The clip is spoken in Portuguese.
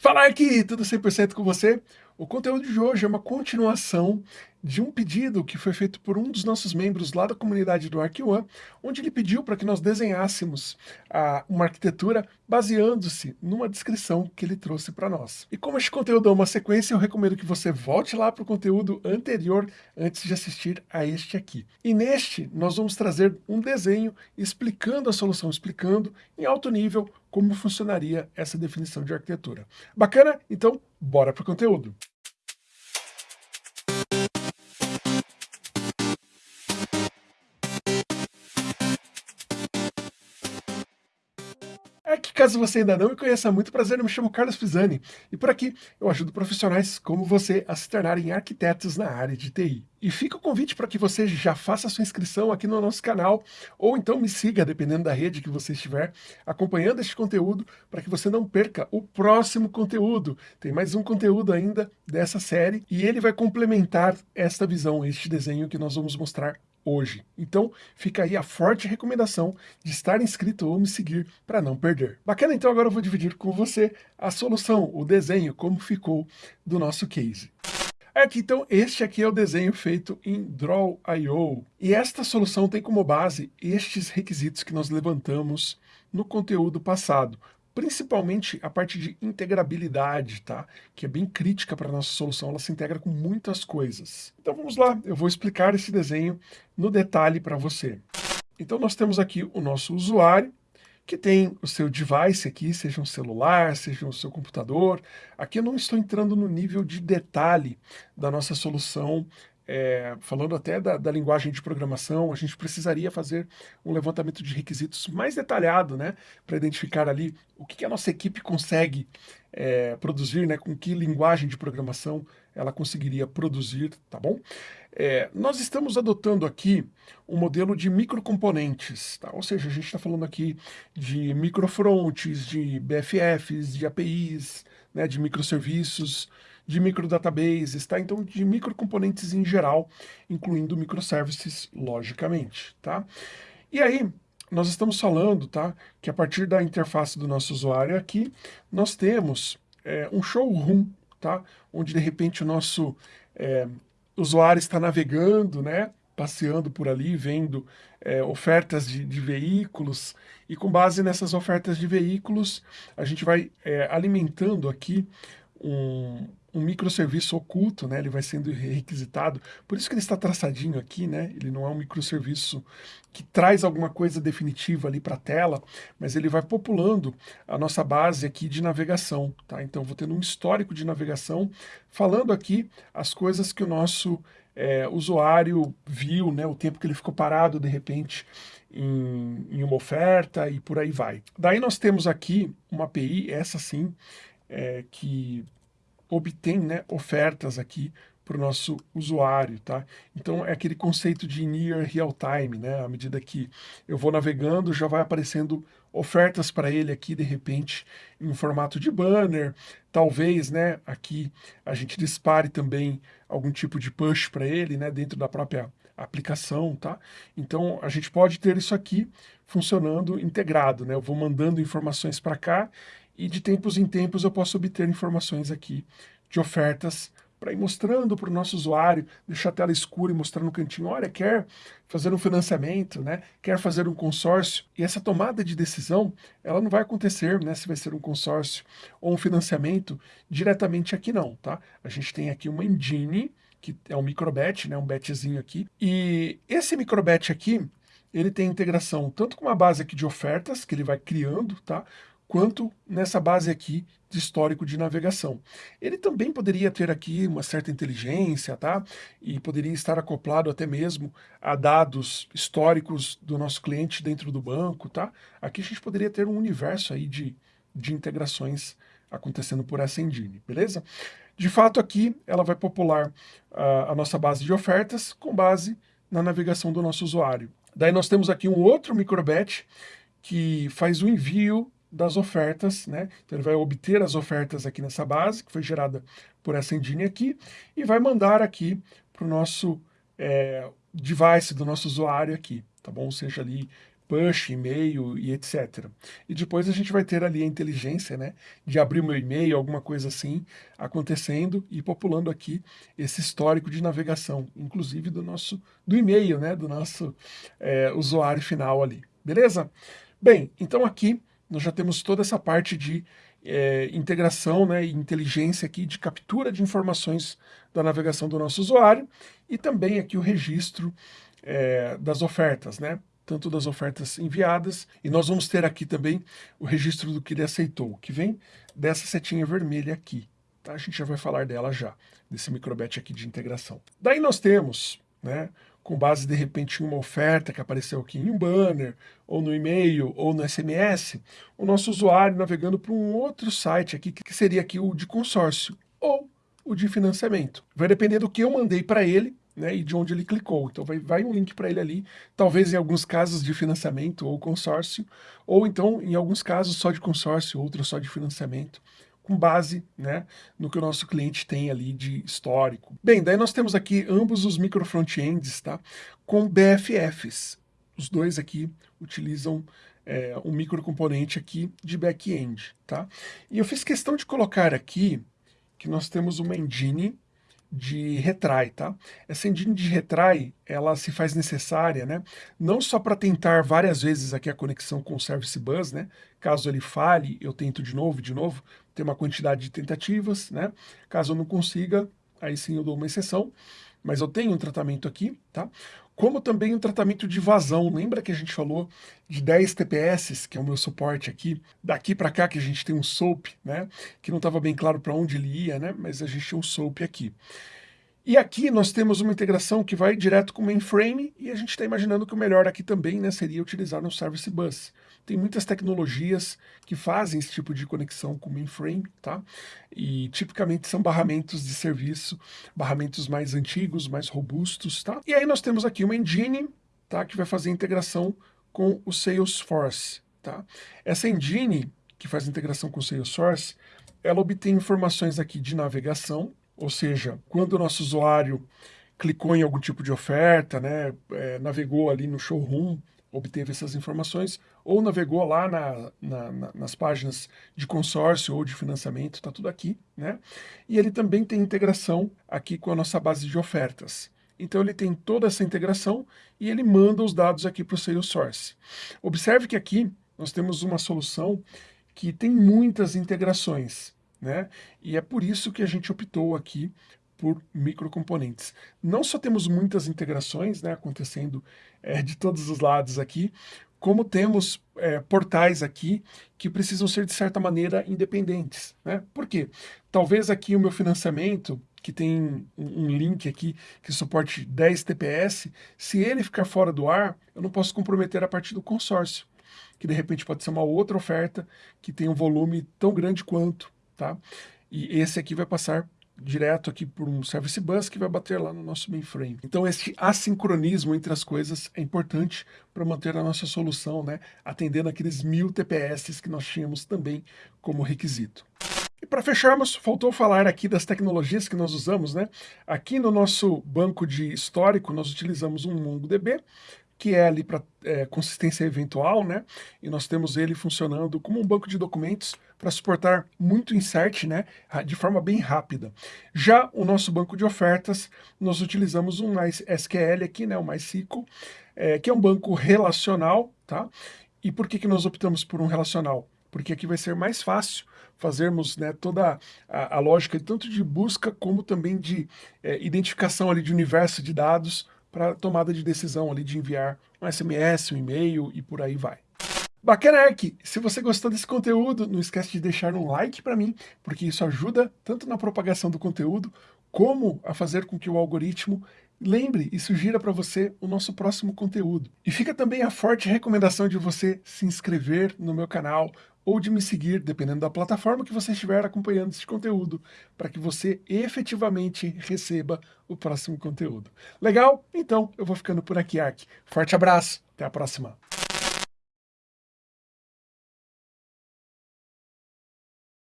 Fala aqui, tudo 100% com você? O conteúdo de hoje é uma continuação de um pedido que foi feito por um dos nossos membros lá da comunidade do ArcOne, onde ele pediu para que nós desenhássemos a, uma arquitetura baseando-se numa descrição que ele trouxe para nós. E como este conteúdo é uma sequência, eu recomendo que você volte lá para o conteúdo anterior antes de assistir a este aqui. E neste, nós vamos trazer um desenho explicando a solução, explicando em alto nível como funcionaria essa definição de arquitetura. Bacana? Então, bora para o conteúdo. É que caso você ainda não me conheça muito, prazer, eu me chamo Carlos Pisani, e por aqui eu ajudo profissionais como você a se tornarem arquitetos na área de TI. E fica o convite para que você já faça sua inscrição aqui no nosso canal, ou então me siga, dependendo da rede que você estiver, acompanhando este conteúdo, para que você não perca o próximo conteúdo. Tem mais um conteúdo ainda dessa série, e ele vai complementar esta visão, este desenho que nós vamos mostrar hoje. Então, fica aí a forte recomendação de estar inscrito ou me seguir para não perder. Bacana, então agora eu vou dividir com você a solução, o desenho, como ficou do nosso case. Aqui, então, este aqui é o desenho feito em Draw.io. E esta solução tem como base estes requisitos que nós levantamos no conteúdo passado principalmente a parte de integrabilidade, tá? que é bem crítica para a nossa solução, ela se integra com muitas coisas. Então vamos lá, eu vou explicar esse desenho no detalhe para você. Então nós temos aqui o nosso usuário, que tem o seu device aqui, seja um celular, seja o seu computador. Aqui eu não estou entrando no nível de detalhe da nossa solução é, falando até da, da, linguagem de programação, a gente precisaria fazer um levantamento de requisitos mais detalhado, né, para identificar ali o que, que, a nossa equipe consegue é, produzir, né, com que linguagem de programação ela conseguiria produzir, tá bom? É, nós estamos adotando aqui um modelo de microcomponentes, tá? ou seja, a gente está falando aqui de microfronts, de BFFs, de APIs, né, de microserviços, de microdatabases, tá? Então, de microcomponentes em geral, incluindo microservices, logicamente, tá? E aí, nós estamos falando, tá? Que a partir da interface do nosso usuário aqui, nós temos é, um showroom, tá? Onde, de repente, o nosso é, usuário está navegando, né? Passeando por ali, vendo é, ofertas de, de, veículos, e com base nessas ofertas de veículos, a gente vai é, alimentando aqui um, um microserviço oculto, né? Ele vai sendo requisitado. Por isso que ele está traçadinho aqui, né? Ele não é um microserviço que traz alguma coisa definitiva ali para a tela, mas ele vai populando a nossa base aqui de navegação, tá? Então, vou tendo um histórico de navegação, falando aqui as coisas que o nosso é, usuário viu, né? O tempo que ele ficou parado, de repente, em, em uma oferta e por aí vai. Daí nós temos aqui uma API, essa sim, é, que obtém né, ofertas aqui para o nosso usuário, tá? Então é aquele conceito de near real time, né? À medida que eu vou navegando, já vai aparecendo ofertas para ele aqui, de repente, em formato de banner, talvez, né, aqui a gente dispare também algum tipo de push para ele, né, dentro da própria aplicação, tá? Então a gente pode ter isso aqui funcionando integrado, né? Eu vou mandando informações para cá e de tempos em tempos eu posso obter informações aqui de ofertas para ir mostrando para o nosso usuário, deixar a tela escura e mostrar no cantinho, olha, quer fazer um financiamento, né? quer fazer um consórcio, e essa tomada de decisão, ela não vai acontecer, né? se vai ser um consórcio ou um financiamento, diretamente aqui não, tá? A gente tem aqui uma engine, que é um microbet, né? um betzinho aqui, e esse microbet aqui, ele tem integração tanto com uma base aqui de ofertas, que ele vai criando, tá? Quanto nessa base aqui de histórico de navegação. Ele também poderia ter aqui uma certa inteligência, tá? E poderia estar acoplado até mesmo a dados históricos do nosso cliente dentro do banco, tá? Aqui a gente poderia ter um universo aí de, de integrações acontecendo por essa engine, beleza? De fato, aqui ela vai popular uh, a nossa base de ofertas com base na navegação do nosso usuário. Daí nós temos aqui um outro microbatch que faz o envio das ofertas, né? Então ele vai obter as ofertas aqui nessa base, que foi gerada por essa engine aqui, e vai mandar aqui para o nosso é, device do nosso usuário aqui, tá bom? Seja ali push, e-mail e etc. E depois a gente vai ter ali a inteligência, né, de abrir meu e-mail, alguma coisa assim, acontecendo e populando aqui esse histórico de navegação, inclusive do nosso, do e-mail, né, do nosso é, usuário final ali, beleza? Bem, então aqui nós já temos toda essa parte de é, integração né, e inteligência aqui de captura de informações da navegação do nosso usuário e também aqui o registro é, das ofertas, né? tanto das ofertas enviadas, e nós vamos ter aqui também o registro do que ele aceitou, que vem dessa setinha vermelha aqui. Tá? A gente já vai falar dela já, desse microbet aqui de integração. Daí nós temos, né, com base de repente em uma oferta que apareceu aqui em um banner, ou no e-mail, ou no SMS, o nosso usuário navegando para um outro site aqui, que seria aqui o de consórcio, ou o de financiamento. Vai depender do que eu mandei para ele, né, e de onde ele clicou. Então vai, vai um link para ele ali, talvez em alguns casos de financiamento ou consórcio, ou então em alguns casos só de consórcio, outros só de financiamento, com base né, no que o nosso cliente tem ali de histórico. Bem, daí nós temos aqui ambos os micro frontends tá, com BFFs. Os dois aqui utilizam é, um microcomponente aqui de back-end. Tá? E eu fiz questão de colocar aqui que nós temos uma engine de retry, tá? Essa engine de retry, ela se faz necessária, né? Não só para tentar várias vezes aqui a conexão com o Service Bus, né? Caso ele falhe, eu tento de novo, de novo, tem uma quantidade de tentativas, né? Caso eu não consiga, aí sim eu dou uma exceção, mas eu tenho um tratamento aqui, tá? Como também um tratamento de vazão. Lembra que a gente falou de 10 TPS, que é o meu suporte aqui, daqui para cá que a gente tem um SOAP, né? Que não estava bem claro para onde ele ia, né? Mas a gente tem um SOAP aqui. E aqui nós temos uma integração que vai direto com o mainframe e a gente está imaginando que o melhor aqui também né, seria utilizar no Service Bus. Tem muitas tecnologias que fazem esse tipo de conexão com mainframe, tá? E tipicamente são barramentos de serviço, barramentos mais antigos, mais robustos, tá? E aí nós temos aqui uma engine, tá? Que vai fazer integração com o Salesforce, tá? Essa engine que faz integração com o Salesforce, ela obtém informações aqui de navegação, ou seja, quando o nosso usuário clicou em algum tipo de oferta, né, é, navegou ali no showroom, obteve essas informações, ou navegou lá na, na, na, nas páginas de consórcio ou de financiamento, está tudo aqui, né? E ele também tem integração aqui com a nossa base de ofertas. Então ele tem toda essa integração e ele manda os dados aqui para o Salesforce. Observe que aqui nós temos uma solução que tem muitas integrações né? E é por isso que a gente optou aqui por microcomponentes. Não só temos muitas integrações né, acontecendo é, de todos os lados aqui, como temos é, portais aqui que precisam ser, de certa maneira, independentes. Né? Por quê? Talvez aqui o meu financiamento, que tem um, link aqui que suporte 10 TPS, se ele ficar fora do ar, eu não posso comprometer a partir do consórcio, que de repente pode ser uma outra oferta que tem um volume tão grande quanto tá? E esse aqui vai passar direto aqui por um service bus que vai bater lá no nosso mainframe. Então esse assincronismo entre as coisas é importante para manter a nossa solução, né, atendendo aqueles mil TPS que nós tínhamos também como requisito. E para fecharmos, faltou falar aqui das tecnologias que nós usamos, né? Aqui no nosso banco de histórico, nós utilizamos um MongoDB, que é ali para é, consistência eventual, né? E nós temos ele funcionando como um banco de documentos para suportar muito insert, né? De forma bem rápida. Já o nosso banco de ofertas, nós utilizamos um MySQL aqui, né? O MySQL, é, que é um banco relacional, tá? E por que, que nós optamos por um relacional? Porque aqui vai ser mais fácil fazermos né, toda a, a lógica tanto de busca como também de é, identificação ali de universo de dados para tomada de decisão ali de enviar um SMS, um e-mail e por aí vai. Bacana, Ark! Se você gostou desse conteúdo, não esquece de deixar um like para mim, porque isso ajuda tanto na propagação do conteúdo, como a fazer com que o algoritmo lembre e sugira para você o nosso próximo conteúdo. E fica também a forte recomendação de você se inscrever no meu canal ou de me seguir, dependendo da plataforma que você estiver acompanhando esse conteúdo, para que você efetivamente receba o próximo conteúdo. Legal? Então, eu vou ficando por aqui, Ark. Forte abraço, até a próxima.